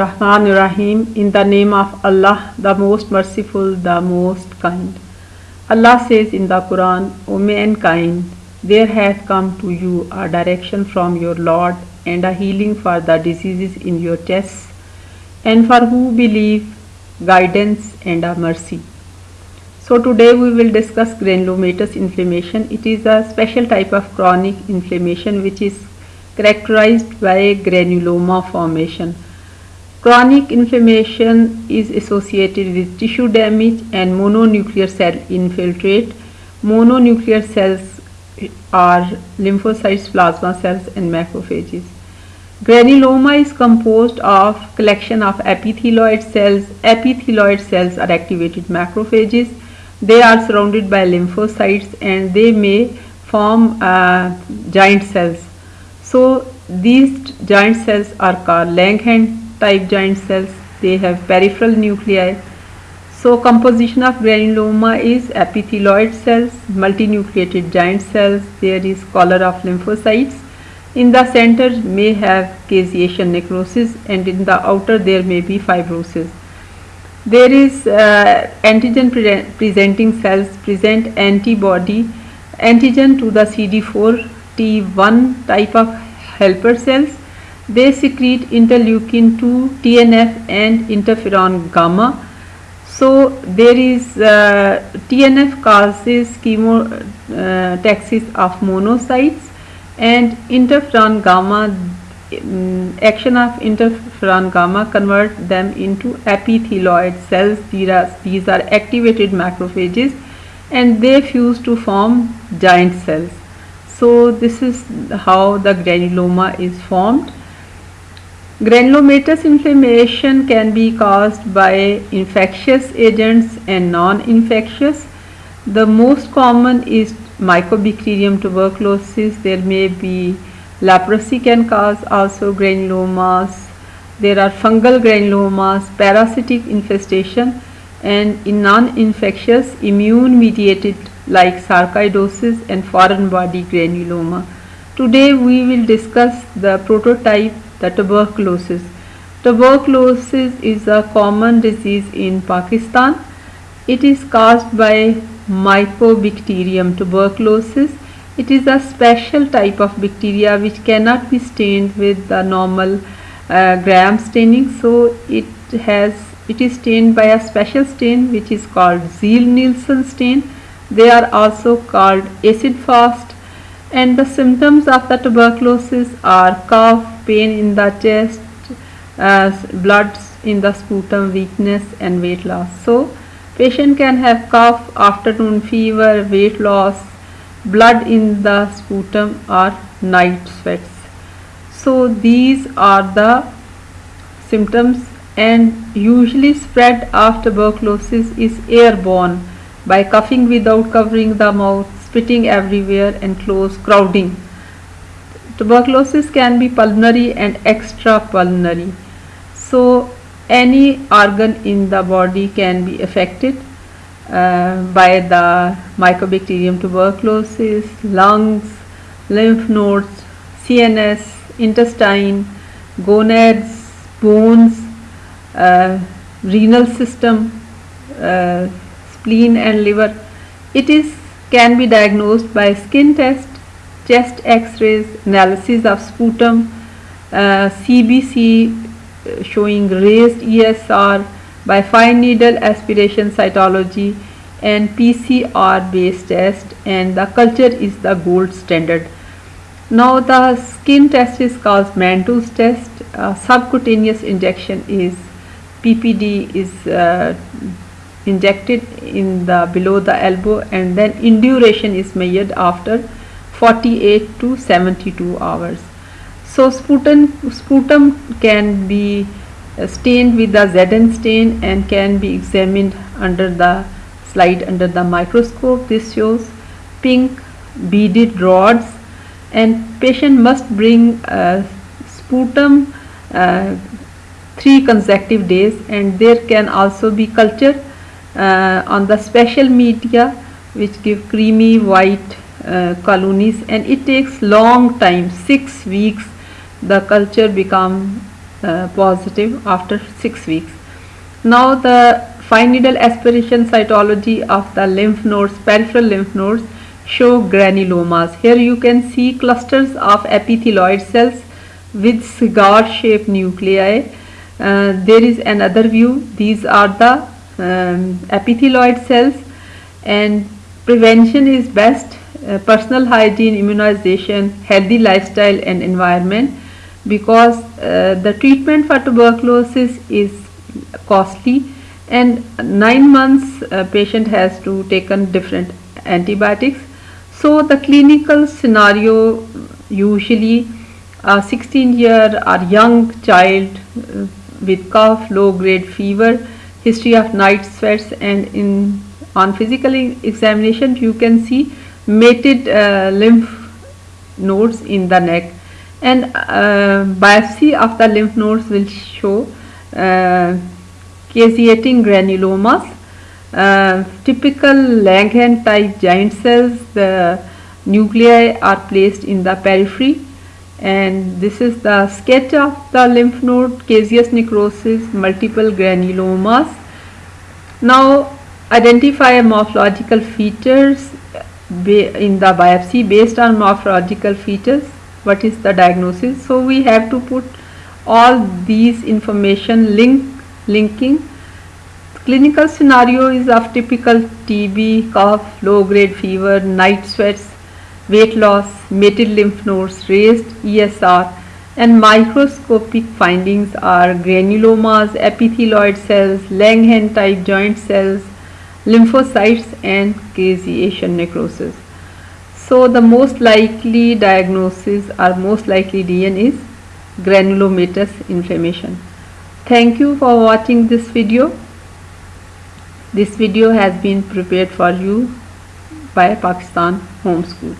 Rahman Rahim in the name of Allah, the most merciful, the most kind. Allah says in the Quran, O mankind, there hath come to you a direction from your Lord and a healing for the diseases in your chests, and for who believe, guidance and a mercy. So today we will discuss granulomatous inflammation. It is a special type of chronic inflammation which is characterized by granuloma formation Chronic inflammation is associated with tissue damage and mononuclear cell infiltrate. Mononuclear cells are lymphocytes, plasma cells and macrophages. Granuloma is composed of collection of epithelioid cells. Epithelioid cells are activated macrophages. They are surrounded by lymphocytes and they may form uh, giant cells. So these giant cells are called Langerhans type giant cells they have peripheral nuclei. So composition of granuloma is epithelioid cells multinucleated giant cells. There is collar of lymphocytes. In the center may have caseation necrosis and in the outer there may be fibrosis. There is uh, antigen pre presenting cells present antibody antigen to the CD4 T1 type of helper cells they secrete interleukin 2, TNF and interferon gamma. So there is uh, TNF causes chemotaxis uh, of monocytes and interferon gamma um, action of interferon gamma convert them into epithelioid cells. These are, these are activated macrophages and they fuse to form giant cells. So this is how the granuloma is formed Granulomatous inflammation can be caused by infectious agents and non-infectious. The most common is Mycobacterium tuberculosis. There may be leprosy can cause also granulomas. There are fungal granulomas, parasitic infestation and in non-infectious immune mediated like sarcoidosis and foreign body granuloma. Today we will discuss the prototype the tuberculosis. Tuberculosis is a common disease in Pakistan. It is caused by Mycobacterium tuberculosis. It is a special type of bacteria which cannot be stained with the normal uh, gram staining. So it has it is stained by a special stain which is called Ziehl-Neelsen stain. They are also called acid fast and the symptoms of the tuberculosis are cough, pain in the chest, uh, blood in the sputum, weakness and weight loss. So patient can have cough, afternoon fever, weight loss, blood in the sputum or night sweats. So these are the symptoms and usually spread of tuberculosis is airborne by coughing without covering the mouth, spitting everywhere and close crowding. Tuberculosis can be pulmonary and extrapulmonary. So any organ in the body can be affected uh, by the Mycobacterium tuberculosis, lungs, lymph nodes, CNS, intestine, gonads, bones, uh, renal system, uh, spleen and liver. It is can be diagnosed by skin test, chest x-rays, analysis of sputum, uh, CBC uh, showing raised ESR by fine needle aspiration cytology and PCR based test and the culture is the gold standard. Now the skin test is called Mantoux test, uh, subcutaneous injection is PPD is uh, injected in the below the elbow and then induration is measured after 48 to 72 hours. So sputum sputum can be stained with the Zn stain and can be examined under the slide under the microscope. This shows pink beaded rods. And patient must bring uh, sputum uh, three consecutive days. And there can also be culture uh, on the special media which give creamy white uh, colonies and it takes long time 6 weeks the culture become uh, positive after 6 weeks. Now the fine needle aspiration cytology of the lymph nodes, peripheral lymph nodes show granulomas. Here you can see clusters of epithelioid cells with cigar shaped nuclei. Uh, there is another view. These are the um, epithelioid cells and prevention is best. Uh, personal hygiene, immunization, healthy lifestyle and environment because uh, the treatment for tuberculosis is costly and 9 months uh, patient has to taken different antibiotics. So the clinical scenario usually a 16 year or young child uh, with cough, low grade fever, history of night sweats and in on physical examination you can see mated uh, lymph nodes in the neck. And uh, biopsy of the lymph nodes will show uh, caseating granulomas uh, typical Langerhans type giant cells, the nuclei are placed in the periphery. And this is the sketch of the lymph node caseous necrosis, multiple granulomas. Now identify morphological features in the biopsy based on morphological features what is the diagnosis? So we have to put all these information link linking. Clinical scenario is of typical TB, cough, low grade fever, night sweats, weight loss, mated lymph nodes, raised ESR and microscopic findings are granulomas, epithelioid cells, Langerhans type giant cells, lymphocytes and caseation necrosis. So the most likely diagnosis or most likely DN is granulomatous inflammation. Thank you for watching this video. This video has been prepared for you by Pakistan Home School.